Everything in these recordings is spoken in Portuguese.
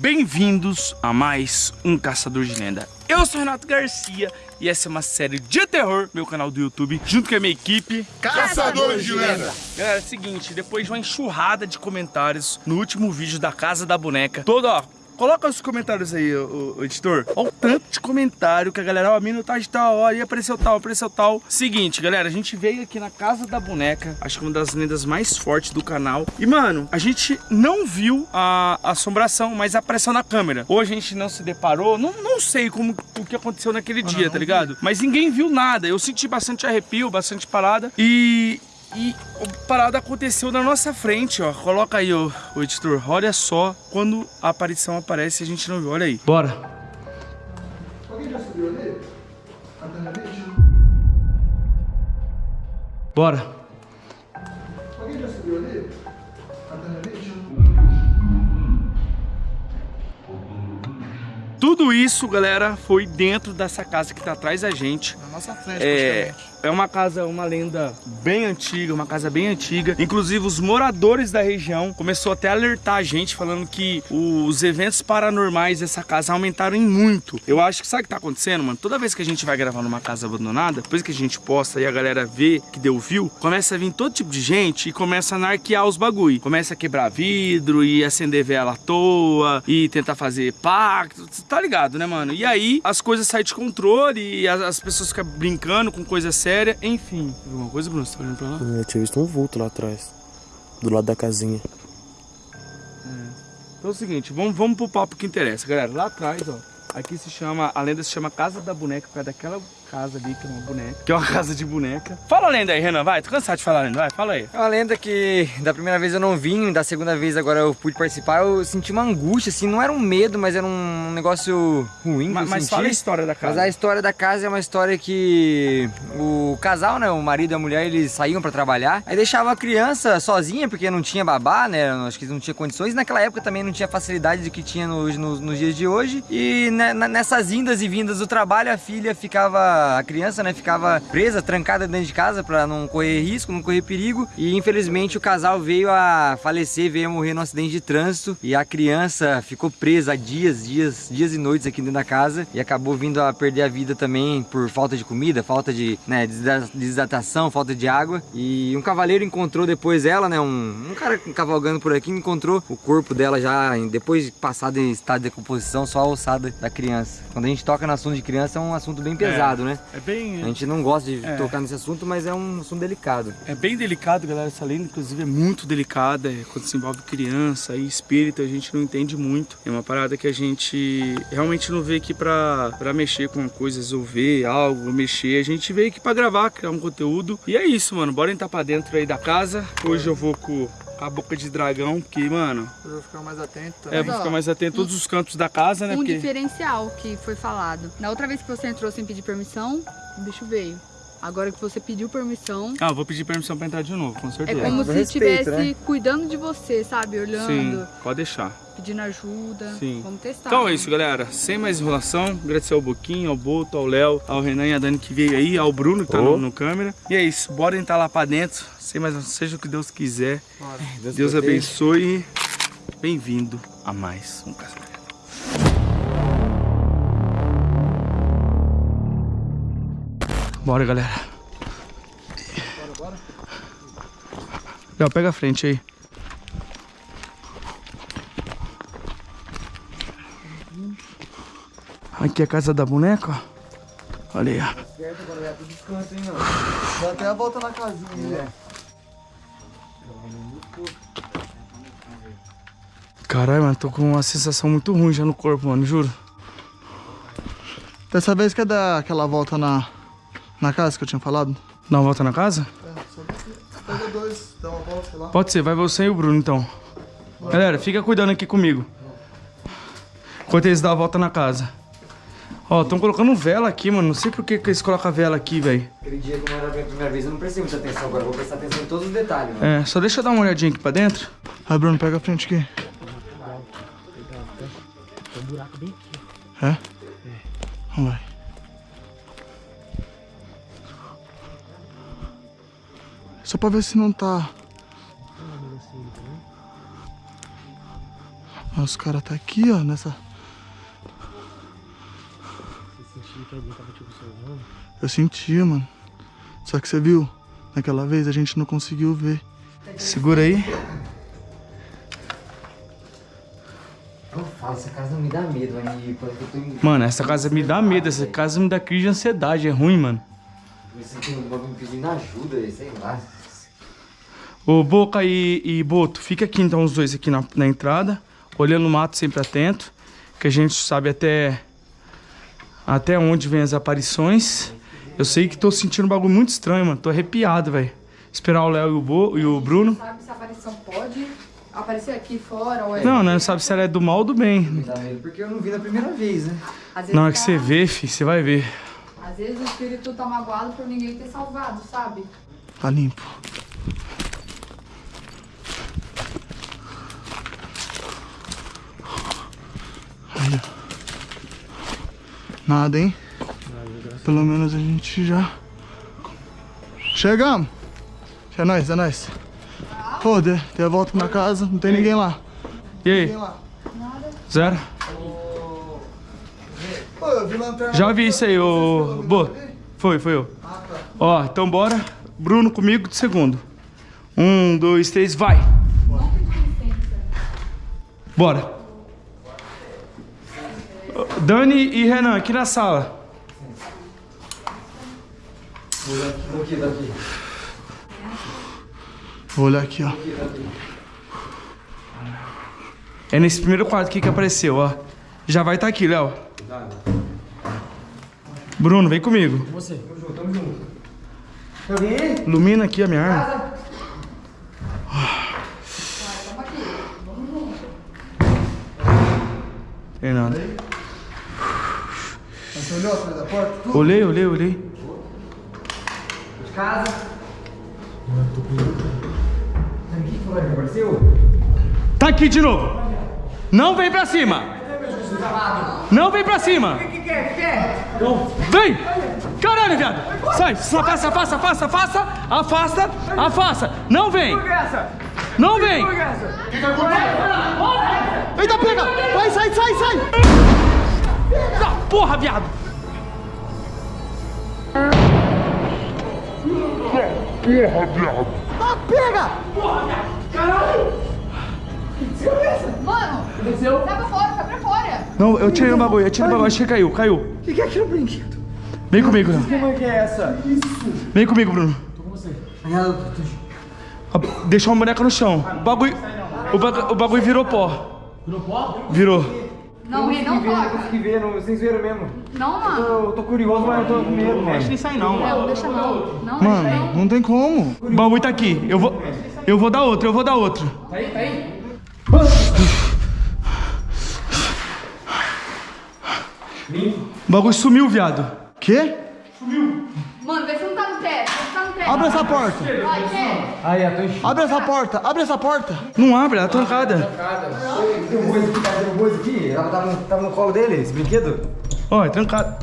Bem-vindos a mais um Caçador de Lenda. Eu sou Renato Garcia e essa é uma série de terror, meu canal do YouTube, junto com a minha equipe Caçadores de Lenda. Galera, é o seguinte, depois de uma enxurrada de comentários no último vídeo da Casa da Boneca, todo, ó, Coloca os comentários aí, o, o, editor. Olha o tanto de comentário que a galera, ó, tá de tal hora, e apareceu tal, apareceu tal. Seguinte, galera, a gente veio aqui na Casa da Boneca, acho que uma das lendas mais fortes do canal. E, mano, a gente não viu a, assombração, mas apareceu na câmera. Ou a gente não se deparou, não, não sei como o que aconteceu naquele dia, tá ligado? Mas ninguém viu nada. Eu senti bastante arrepio, bastante parada. E e a parada aconteceu na nossa frente, ó. Coloca aí, ó, o editor. Olha só quando a aparição aparece a gente não viu. Olha aí. Bora. Alguém já subiu ali? Bora. Alguém já subiu ali? Tudo isso, galera, foi dentro dessa casa que tá atrás da gente. Nossa frente, é, é uma casa, uma lenda bem antiga, uma casa bem antiga. Inclusive, os moradores da região começou até a alertar a gente, falando que os eventos paranormais dessa casa aumentaram em muito. Eu acho que sabe o que tá acontecendo, mano? Toda vez que a gente vai gravar numa casa abandonada, depois que a gente posta e a galera vê que deu view, começa a vir todo tipo de gente e começa a anarquear os bagulho. Começa a quebrar vidro e acender vela à toa e tentar fazer pacto tá ligado, né, mano? E aí as coisas saem de controle e as, as pessoas ficam brincando com coisa séria, enfim. Alguma coisa, Bruno? Você tá olhando pra lá? Eu tinha visto um vulto lá atrás, do lado da casinha. É. Então é o seguinte, vamos, vamos pro papo que interessa, galera. Lá atrás, ó, aqui se chama, a lenda se chama Casa da Boneca, por causa daquela casa ali, que é uma boneca. Que é uma casa de boneca. Fala a lenda aí, Renan, vai. Tô cansado de falar a lenda, vai, fala aí. É uma lenda que da primeira vez eu não vim, da segunda vez agora eu pude participar, eu senti uma angústia, assim, não era um medo, mas era um negócio ruim Mas, mas fala a história da casa. Mas a história da casa é uma história que o casal, né, o marido e a mulher, eles saíam pra trabalhar, aí deixavam a criança sozinha, porque não tinha babá, né, acho que não tinha condições, naquela época também não tinha facilidade de que tinha nos, nos, nos dias de hoje, e nessas indas e vindas do trabalho, a filha ficava, a criança, né, ficava presa, trancada dentro de casa para não correr risco, não correr perigo. E infelizmente o casal veio a falecer, veio a morrer num acidente de trânsito e a criança ficou presa dias, dias, dias e noites aqui dentro da casa e acabou vindo a perder a vida também por falta de comida, falta de né, desidratação, falta de água. E um cavaleiro encontrou depois ela, né, um, um cara cavalgando por aqui, encontrou o corpo dela já depois de passado em estado de decomposição, só a ossada da criança. Quando a gente toca no assunto de criança é um assunto bem pesado, é, né? É bem... A gente não gosta de é. tocar nesse assunto, mas é um assunto delicado. É bem delicado, galera. Essa lenda, inclusive, é muito delicada. É quando se envolve criança e espírito, a gente não entende muito. É uma parada que a gente realmente não veio aqui pra, pra mexer com coisas, resolver algo, mexer. A gente veio aqui pra gravar, criar um conteúdo. E é isso, mano. Bora entrar pra dentro aí da casa. Hoje eu vou com a boca de dragão, porque, mano... Eu vou ficar mais atento também. É, vou ficar mais atento em todos os cantos da casa, né? Um porque... diferencial que foi falado. Na outra vez que você entrou sem pedir permissão, o bicho veio. Agora que você pediu permissão... Ah, vou pedir permissão pra entrar de novo, com certeza. É como se estivesse né? cuidando de você, sabe? Olhando. Sim, pode deixar. Pedindo ajuda. Sim. Vamos testar. Então é isso, galera. Sem mais enrolação, agradecer ao Boquinho, ao Boto, ao Léo, ao Renan e a Dani que veio aí, ao Bruno que tá oh. no, no, câmera. E é isso, bora entrar lá pra dentro. Sem mais, seja o que Deus quiser. Deus, Deus abençoe. Bem-vindo a mais um casamento. Bora, galera. Bora, bora. Léo, pega a frente aí. Aqui é a casa da boneca, ó. Olha aí, ó. Certo, agora já descanso, hein, ó. Dá até a volta na casinha, né? Caralho, mano, tô com uma sensação muito ruim já no corpo, mano, juro. Dessa vez quer dar aquela volta na, na casa que eu tinha falado? Dá uma volta na casa? É, só pega dois, dá uma volta lá. Pode ser, vai você e o Bruno então. Vai. Galera, fica cuidando aqui comigo. Enquanto eles dão a volta na casa. Ó, estão colocando vela aqui, mano. Não sei por que, que eles colocam vela aqui, velho. Aquele dia, como era a primeira vez, eu não prestei muita atenção. Agora eu vou prestar atenção em todos os detalhes, mano. É, só deixa eu dar uma olhadinha aqui pra dentro. Vai, Bruno, pega a frente aqui. Tem um buraco bem aqui. É? É. Vamos lá. Só pra ver se não tá... Nossa, o cara tá aqui, ó, nessa... Você sentiu que alguém tava te observando? Eu sentia, mano. Só que você viu? Naquela vez a gente não conseguiu ver. Segura aí. Eu falo, essa casa não me dá medo, aí parece que eu tô em... Mano, essa casa me dá medo, essa casa me dá crise de ansiedade, é ruim, mano. Me sentindo um bagulho me pedindo ajuda, sei lá. Ô, Boca e, e Boto, fica aqui então os dois aqui na, na entrada, olhando o mato sempre atento, que a gente sabe até até onde vem as aparições. Eu sei que tô sentindo um bagulho muito estranho, mano. Tô arrepiado, velho. Esperar o Léo e o, Bo, e o Bruno. Sabe se a aparição pode aparecer aqui fora ou é... Não, né? Não sabe se ela é do mal ou do bem. Me dá medo porque eu não vi na primeira vez, né? Vezes Na hora que tá- você vê, fi, você vai ver. Às vezes o espírito tá magoado por ninguém ter salvado, sabe? Tá limpo. Nada, hein? Pelo menos a gente já... Chegamos! É nóis, é nóis. Pô, dei, dei a volta na casa, não tem ninguém lá. E aí? Ninguém lá. Zero? Pô, eu vi lanterna... Já vi isso aí, ô. Boto. Foi, foi eu. Ó, então bora. Bruno comigo de segundo. Um, dois, três, vai! Bora! Dani e Renan, aqui na sala. Daqui, daqui. Vou olhar aqui, ó. É nesse primeiro quarto aqui que apareceu, ó. Já vai estar aqui, Léo. Bruno, vem comigo. Você. Tem alguém aí? Ilumina aqui a minha arma. Tem nada. Você olhou atrás da porta? Tudo? Olhei, olhei, olhei. De casa. Ninguém falou que apareceu? Tá aqui de novo. Não vem pra cima. Não vem pra cima. Vem. Caralho, viado. Sai, afasta, afasta, afasta, afasta, afasta, afasta. Não vem. Não vem. Eita, pega! Ah, porra, viado. Ah, pega! Mano! Sai pra fora, sai pra fora! Não, eu tirei o bagulho, eu tirei o bagulho, acho que caiu, caiu. O que, que é aquilo, brinquedo? Vem comigo, Léo. Como é que é essa? Vem comigo, Bruno. Aí ela... Ah, Deixou uma boneca no chão. O bagulho, o bagulho, o bagulho virou pó. Virou pó? Virou. Não, Rei, não Eu toca. consegui ver, não, vocês viram mesmo. Não, mano. Eu tô curioso, mas eu tô com medo, mano. Não sai não, Não, deixa não. Não, deixa Mano, não tem como. O bagulho tá aqui. Eu vou, eu vou dar outro, eu vou dar outro. O bagulho sumiu, viado. Quê? Mano, vê se não tá no teto. Vê se tá no teto. Abre essa porta. Aí, eu tô enchendo. Abre essa porta. Abre essa porta. Não abre, ela tá trancada. Derrubou esse aqui, cara, derrubou esse aqui. Tava, tava, no- tava no colo dele, esse brinquedo? Ó, é trancada.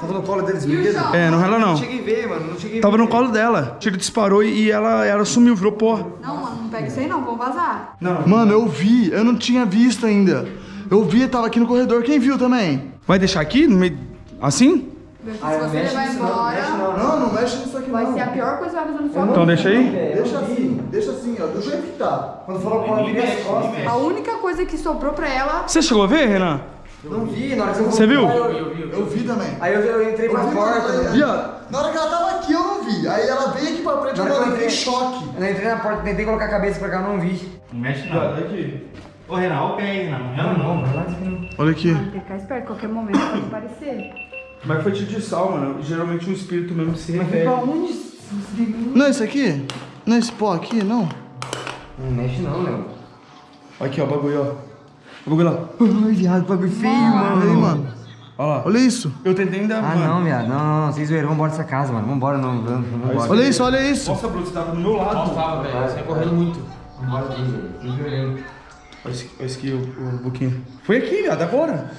Tava no colo dele, esse brinquedo? É, não rela não. Não cheguei a ver, mano, não cheguei Tava no colo dela. O tiro disparou e ela, ela sumiu, virou pó. Não, mano, não pega isso aí não. Vamos vazar. Mano, eu vi. Eu não tinha visto ainda. Eu vi, tava aqui no corredor. Quem viu também? Vai deixar aqui? No meio... Assim? Se você levar não, embora, mexe não. Não, não mexe nisso aqui vai não. ser a pior coisa que vai fazer sua vida. Então deixa aí. Deixa assim, deixa assim, ó. Do jeito que tá. Quando falou eu virei as costas. A única coisa que sobrou pra ela... Você chegou a ver, Renan? Não vi, na hora que você Você viu? Eu vi também. Aí eu, eu entrei pra Eu vi, porta. né? Viado, Na hora que ela tava aqui, eu não vi. Aí ela veio aqui pra frente, eu eu fiquei em entrei- choque. Eu entrei na porta, tentei colocar a cabeça pra cá, eu não vi. Não mexe não. Aqui. Ô Renan, olha o pé aí, Renan. Não não. vai lá, desculpa. Olha aqui. Tem que ficar esperto, qualquer momento pode aparecer. Mas foi tiro de sal, mano. Geralmente um espírito mesmo se Pra revela. onde? Não é esse aqui? Não é esse pó aqui, não? Não mexe não, Léo. Aqui, ó, o bagulho, ó. O bagulho lá. Ai, viado, bagulho feio, mano. Olha aí, mano. Olha lá. Olha isso. Eu tentei ainda. Ah, mano. não, viado. Não, não, não. Vocês viram, vambora dessa casa, mano. Vambora, não. não, Vambora. Olha isso, olha isso. Nossa, Bruno, você tava do meu lado. Tava, velho. Você correndo muito. Vambora aqui, velho. Vocês. Olha esse, aqui, o, o Boquinha. Foi aqui, viado, agora.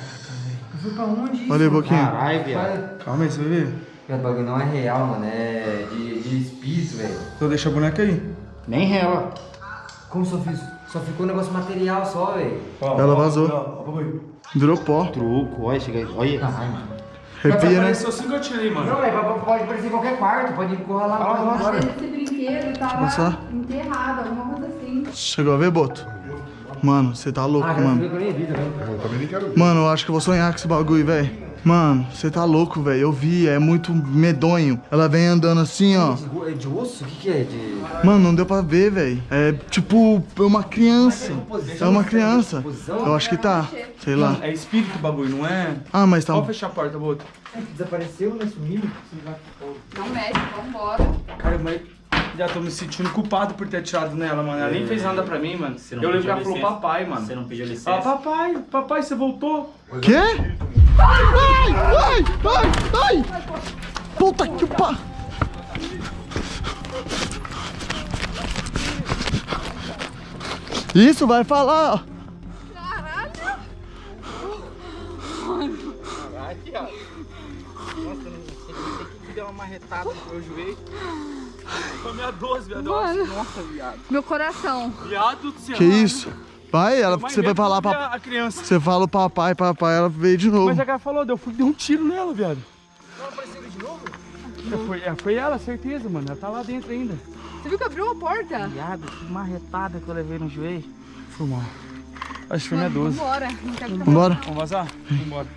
Foi pra onde? Olha aí, Boquinha. Caralho, viado. Calma aí, você vai ver. O bagulho não é real, mano. É de, de espírito, velho. Então deixa a boneca aí. Nem rela. Como eu fiz? Só ficou um negócio material só, velho. Ela vazou. Virou pó. Truco, olha, chega aí. Olha. Arrepia, né? Apareceu que eu tirei, mano. Não, velho, pode aparecer em qualquer quarto, pode encurralar lá fora. Esse brinquedo tava Passar? enterrado, alguma coisa assim. Chegou a ver, Boto? Mano, você tá louco, Ah, mano. que eu nem vi também. Mano, eu acho que eu vou sonhar com esse bagulho, velho. Mano, você tá louco, velho. Eu vi, é muito medonho. Ela vem andando assim, ó. É de osso? O que que é? De... Mano, não deu pra ver, velho. É tipo, é uma criança. É uma criança. Eu acho que tá. Sei lá. É espírito o bagulho, não é? Ah, mas tá. Pode fechar a porta, Boto. Desapareceu, né? Sumiu? Não mexe, vambora. Cara, mas já tô me sentindo culpado por ter atirado nela, mano. Ela nem fez nada pra mim, mano. Você não Eu lembro que ela falou papai, mano. Você não pediu Ah, licença? papai, papai, você voltou? Quê? Ai, ai, ai, ai! Puta que pa... Isso, vai falar, ó. Deu uma marretada no meu joelho. Foi minha 12, viado. Mano. Nossa, viado. Meu coração. Viado do céu. Que isso? Vai, ela, você vai falar pra... A criança. Você fala o papai, papai, ela veio de novo. Mas a cara falou, deu, deu um tiro nela, viado. Ela apareceu de novo? Foi, é, foi ela, certeza, mano. Ela tá lá dentro ainda. Você viu que abriu a porta? Viado, que marretada que eu levei no joelho. Foi mal. Acho que foi minha Mano, 12. vambora. Vambora? Vamos vazar? Vambora.